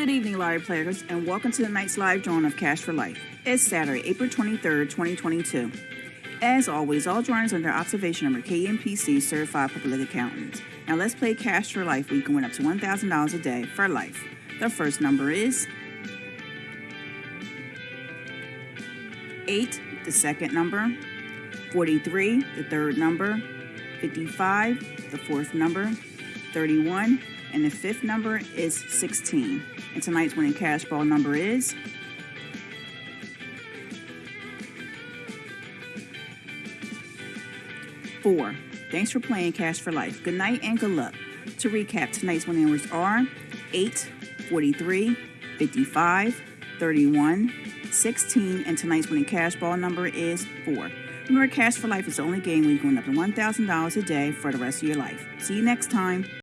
Good evening, lottery players, and welcome to tonight's live drawing of Cash for Life. It's Saturday, April 23rd, 2022. As always, all drawings under observation of KMPC certified public accountants. Now let's play Cash for Life where you can win up to $1,000 a day for life. The first number is 8, the second number, 43, the third number, 55, the fourth number, 31, and the fifth number is 16. And tonight's winning cash ball number is four. Thanks for playing Cash for Life. Good night and good luck. To recap, tonight's winning numbers are 8, 43, 55, 31, 16, and tonight's winning cash ball number is 4. Remember, Cash for Life is the only game where you can win up to $1,000 a day for the rest of your life. See you next time.